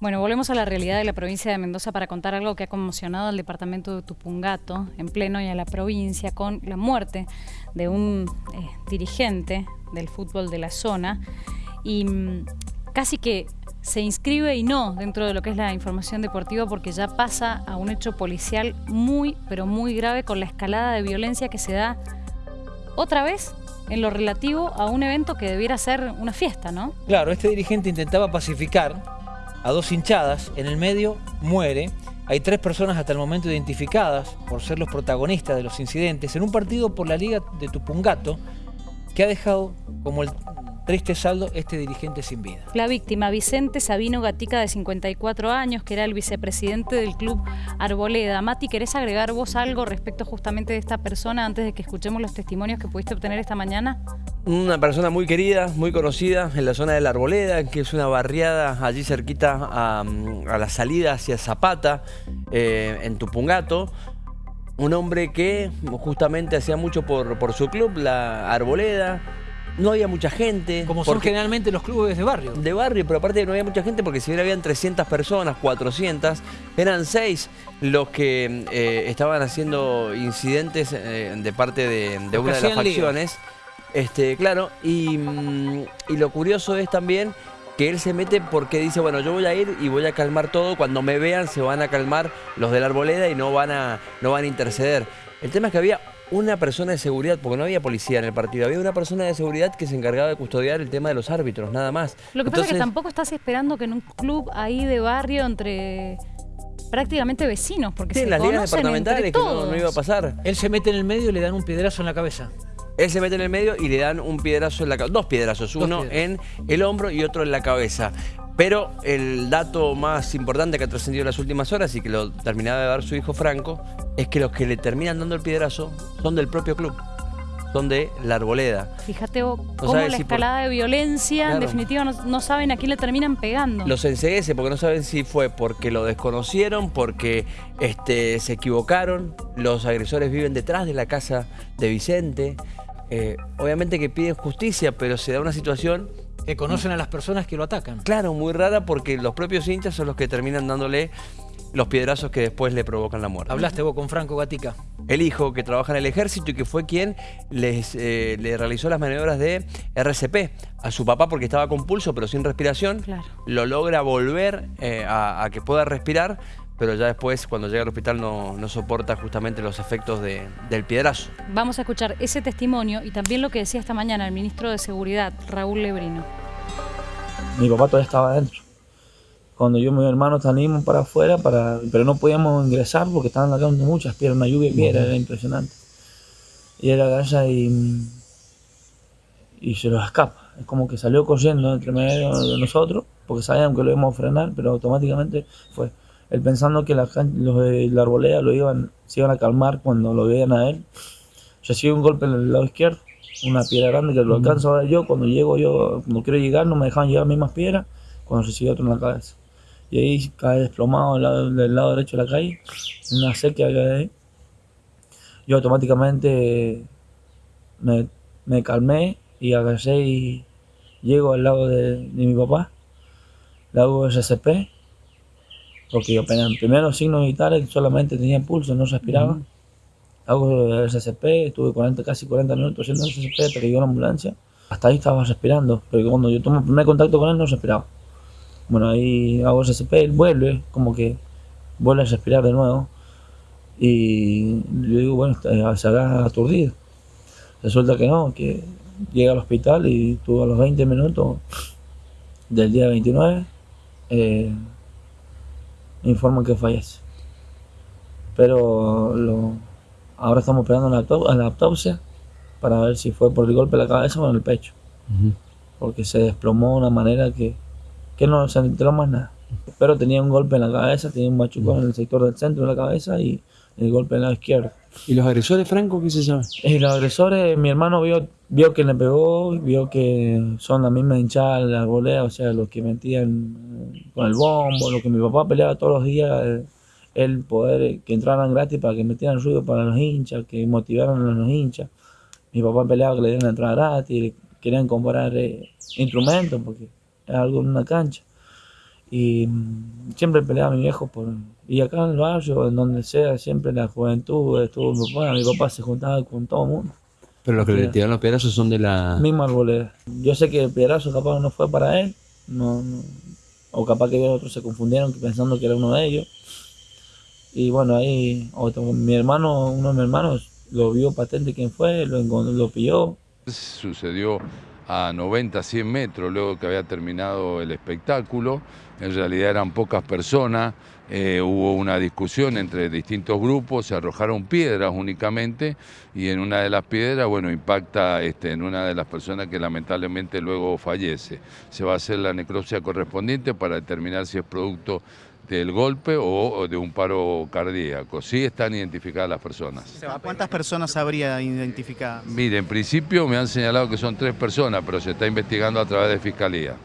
Bueno, volvemos a la realidad de la provincia de Mendoza para contar algo que ha conmocionado al departamento de Tupungato en pleno y a la provincia con la muerte de un eh, dirigente del fútbol de la zona y mm, casi que se inscribe y no dentro de lo que es la información deportiva porque ya pasa a un hecho policial muy, pero muy grave con la escalada de violencia que se da otra vez en lo relativo a un evento que debiera ser una fiesta, ¿no? Claro, este dirigente intentaba pacificar a dos hinchadas, en el medio muere. Hay tres personas hasta el momento identificadas por ser los protagonistas de los incidentes en un partido por la Liga de Tupungato que ha dejado como el triste saldo este dirigente sin vida. La víctima, Vicente Sabino Gatica, de 54 años, que era el vicepresidente del club Arboleda. Mati, ¿querés agregar vos algo respecto justamente de esta persona antes de que escuchemos los testimonios que pudiste obtener esta mañana? Una persona muy querida, muy conocida en la zona de la Arboleda, que es una barriada allí cerquita a, la salida hacia Zapata, eh, en Tupungato. Un hombre que justamente hacía mucho por, por su club, la Arboleda, no había mucha gente. Como son generalmente los clubes de barrio. De barrio, pero aparte no había mucha gente porque si bien habían 300 personas, 400, eran 6 los que eh, estaban haciendo incidentes eh, de parte de, una de las facciones. Este, claro, mm, y, lo curioso es también que él se mete porque dice, bueno, yo voy a ir y voy a calmar todo, cuando me vean se van a calmar los de la arboleda y no van a, no van a interceder. El tema es que había una persona de seguridad, porque no había policía en el partido, había una persona de seguridad que se encargaba de custodiar el tema de los árbitros, nada más. Lo que pasa es que tampoco estás esperando que en un club ahí de barrio entre prácticamente vecinos, porque sí, se las ligas departamentales que no, iba a pasar. Él se mete en el medio y le dan un piedrazo en la cabeza. Él se mete en el medio y le dan un piedrazo en la cabeza, dos piedrazos, uno en el hombro y otro en la cabeza. Pero el dato más importante que ha trascendido en las últimas horas y que lo terminaba de dar su hijo Franco es que los que le terminan dando el piedrazo son del propio club son de la arboleda. Fíjate vos, cómo la escalada de violencia, en definitiva, no, saben a quién le terminan pegando. Los enseguece porque no saben si fue porque lo desconocieron, porque este, se equivocaron, los agresores viven detrás de la casa de Vicente. Eh, obviamente que piden justicia, pero se da una situación que conocen a las personas que lo atacan. Claro, muy rara porque los propios hinchas son los que terminan dándole los piedrazos que después le provocan la muerte. Hablaste vos con Franco Gatica. El hijo que trabaja en el ejército y que fue quien les, eh, le realizó las maniobras de RCP a su papá porque estaba con pulso pero sin respiración. Lo logra volver eh, a, que pueda respirar, pero ya después cuando llega al hospital no, no soporta justamente los efectos del piedrazo. Vamos a escuchar ese testimonio y también lo que decía esta mañana el ministro de Seguridad, Raúl Lebrino. Mi papá todavía estaba adentro. Cuando yo y mi hermano salimos para afuera, para, pero no podíamos ingresar porque estaban cayendo muchas piedras, una lluvia de piedras, era impresionante. Y era galla y, y se los escapa. Es como que salió corriendo entre medio de nosotros, porque sabían que lo íbamos a frenar, pero automáticamente fue. Él pensando que los de la arboleda lo iban, se iban a calmar cuando lo veían a él. Recibe un golpe en el lado izquierdo una piedra grande que lo alcanzo a ver yo. Cuando llego yo, cuando quiero llegar, no me dejan llegar mismas piedras. Cuando recibe otro en la cabeza. Y ahí cae desplomado del lado, del lado derecho de la calle, una sequía que ahí. Yo automáticamente me, me calmé y agarré y llego al lado de, mi papá, le hago SCP, porque yo apenas primero signos vitales solamente tenía pulso, no respiraba hago el SCP, estuve 40, casi 40 minutos haciendo el SCP hasta que llegó la ambulancia. Hasta ahí estaba respirando, pero cuando yo tomo el primer contacto con él no respiraba. Bueno, ahí hago el SCP, él vuelve, como que vuelve a respirar de nuevo. Y yo digo, bueno, se haga aturdido. Resulta que no, que llega al hospital y tuvo a los 20 minutos del día 29, eh, informan que fallece. Pero lo, Ahora estamos esperando la, autopsia para ver si fue por el golpe de la cabeza o en el pecho. Porque se desplomó de una manera que, que no se enteró más nada. Pero tenía un golpe en la cabeza, tenía un machucón en el sector del centro de la cabeza y el golpe en la izquierda. ¿Y los agresores, Franco, qué se sabe? Y eh, los agresores, mi hermano vio, vio que le pegó, vio que son la misma hinchada de la arboleda, o sea, los que metían con el bombo, lo que mi papá peleaba todos los días. Eh, el poder que entraran gratis para que metieran ruido para los hinchas, que motivaran a los hinchas. Mi papá peleaba que le dieran entrada gratis, querían comprar eh, instrumentos porque era algo en una cancha. Y mm, siempre peleaba mi viejo por... Y acá en el barrio, en donde sea, siempre la juventud estuvo mi papá. Mi papá se juntaba con todo el mundo. Pero los que le tiraron los piedrazos son de la... Misma arboleda. Yo sé que el piedrazo capaz no fue para él. No, no- o capaz que otros se confundieron pensando que era uno de ellos. Y bueno, ahí mi hermano, uno de mis hermanos, lo vio patente quién fue, lo, lo pilló. Sucedió a 90, 100 metros luego que había terminado el espectáculo. En realidad eran pocas personas, eh, hubo una discusión entre distintos grupos, se arrojaron piedras únicamente y en una de las piedras, bueno, impacta este, en una de las personas que lamentablemente luego fallece. Se va a hacer la necropsia correspondiente para determinar si es producto del golpe o, de un paro cardíaco. Sí están identificadas las personas. ¿A cuántas personas habría identificadas? Mire, en principio me han señalado que son tres personas, pero se está investigando a través de Fiscalía.